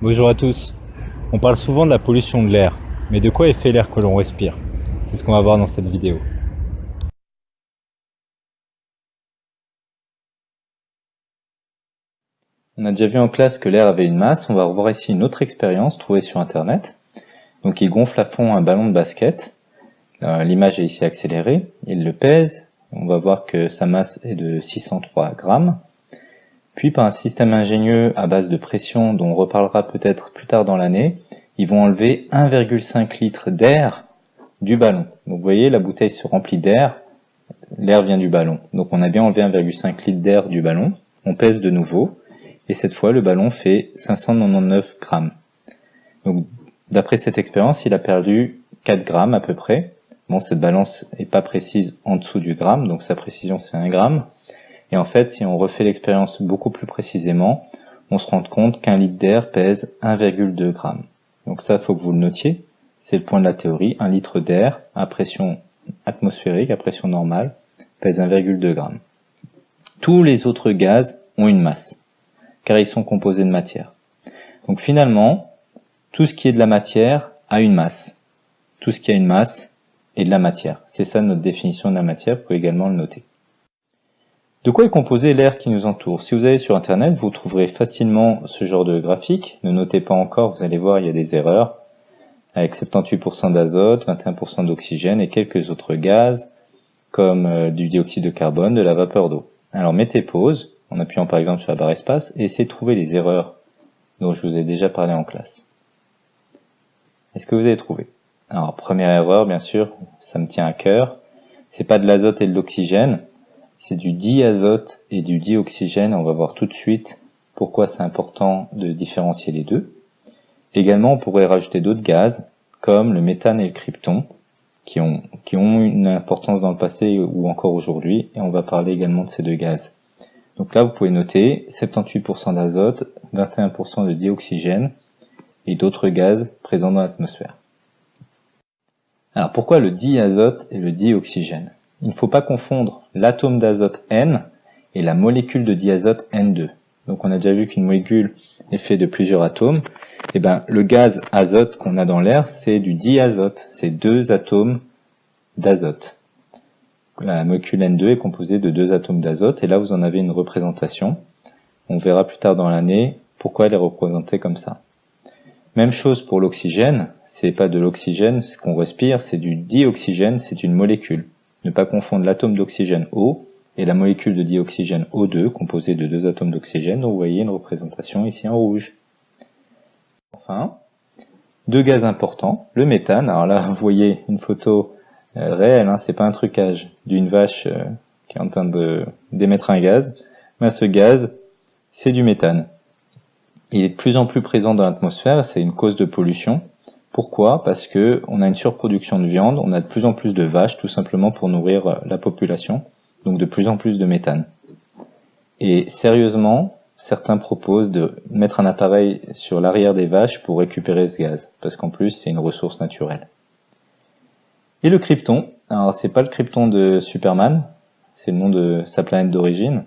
Bonjour à tous. On parle souvent de la pollution de l'air, mais de quoi est fait l'air que l'on respire? C'est ce qu'on va voir dans cette vidéo. On a déjà vu en classe que l'air avait une masse, on va revoir ici une autre expérience trouvée sur internet. Donc il gonfle à fond un ballon de basket, euh, l'image est ici accélérée, il le pèse, on va voir que sa masse est de 603 grammes. Puis par un système ingénieux à base de pression dont on reparlera peut-être plus tard dans l'année, ils vont enlever 1,5 litre d'air du ballon. Donc vous voyez, la bouteille se remplit d'air, l'air vient du ballon. Donc on a bien enlevé 1,5 litre d'air du ballon, on pèse de nouveau, et cette fois le ballon fait 599 grammes. Donc d'après cette expérience, il a perdu 4 grammes à peu près. Bon, cette balance n'est pas précise en dessous du gramme, donc sa précision c'est 1 gramme. Et en fait, si on refait l'expérience beaucoup plus précisément, on se rend compte qu'un litre d'air pèse 1,2 g. Donc ça, faut que vous le notiez. C'est le point de la théorie. Un litre d'air à pression atmosphérique, à pression normale, pèse 1,2 g. Tous les autres gaz ont une masse, car ils sont composés de matière. Donc finalement, tout ce qui est de la matière a une masse. Tout ce qui a une masse est de la matière. C'est ça notre définition de la matière, vous pouvez également le noter. De quoi est composé l'air qui nous entoure? Si vous allez sur internet, vous trouverez facilement ce genre de graphique. Ne notez pas encore, vous allez voir, il y a des erreurs. Avec 78% d'azote, 21% d'oxygène et quelques autres gaz, comme euh, du dioxyde de carbone, de la vapeur d'eau. Alors mettez pause, en appuyant par exemple sur la barre espace, et essayez de trouver les erreurs dont je vous ai déjà parlé en classe. Est-ce que vous avez trouvé? Alors première erreur, bien sûr, ça me tient à cœur, c'est pas de l'azote et de l'oxygène, c'est du diazote et du dioxygène. On va voir tout de suite pourquoi c'est important de différencier les deux. Également, on pourrait rajouter d'autres gaz, comme le méthane et le krypton, qui ont, une importance dans le passé ou encore aujourd'hui, et on va parler également de ces deux gaz. Donc là, vous pouvez noter 78% d'azote, 21% de dioxygène et d'autres gaz présents dans l'atmosphère. Alors pourquoi le diazote et le dioxygène? Il ne faut pas confondre l'atome d'azote N et la molécule de diazote N2. Donc on a déjà vu qu'une molécule est faite de plusieurs atomes. Et eh ben le gaz azote qu'on a dans l'air, c'est du diazote, c'est deux atomes d'azote. La molécule N2 est composée de deux atomes d'azote, et là vous en avez une représentation. On verra plus tard dans l'année pourquoi elle est représentée comme ça. Même chose pour l'oxygène, c'est pas de l'oxygène ce qu'on respire, c'est du dioxygène, c'est une molécule. Ne pas confondre l'atome d'oxygène O et la molécule de dioxygène O2 composée de deux atomes d'oxygène vous voyez une représentation ici en rouge. Enfin, deux gaz importants, le méthane, alors là vous voyez une photo euh, réelle, hein, c'est pas un trucage, d'une vache euh, qui est en train d'émettre un gaz, mais ce gaz c'est du méthane. Il est de plus en plus présent dans l'atmosphère, c'est une cause de pollution, pourquoi? Parce que on a une surproduction de viande, on a de plus en plus de vaches tout simplement pour nourrir euh, la population, donc de plus en plus de méthane. Et sérieusement, certains proposent de mettre un appareil sur l'arrière des vaches pour récupérer ce gaz, parce qu'en plus c'est une ressource naturelle. Et le krypton, alors c'est pas le krypton de Superman, c'est le nom de sa planète d'origine,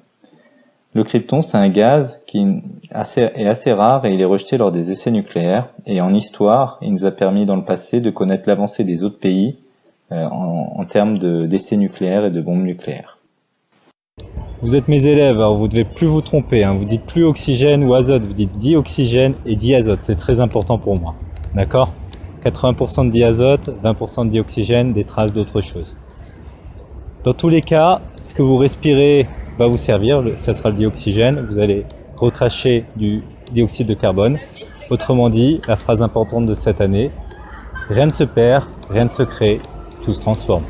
le krypton, c'est un gaz qui est assez rare et il est rejeté lors des essais nucléaires. Et en histoire, il nous a permis dans le passé de connaître l'avancée des autres pays euh, en, termes d'essais nucléaires et de bombes nucléaires. Vous êtes mes élèves, alors vous ne devez plus vous tromper. Hein. Vous dites plus oxygène ou azote, vous dites dioxygène et diazote. C'est très important pour moi. D'accord? 80% de diazote, 20% de dioxygène, des traces d'autre chose. Dans tous les cas, ce que vous respirez va vous servir, ça sera le dioxygène, vous allez recracher du dioxyde de carbone. Autrement dit, la phrase importante de cette année, rien ne se perd, rien ne se crée, tout se transforme.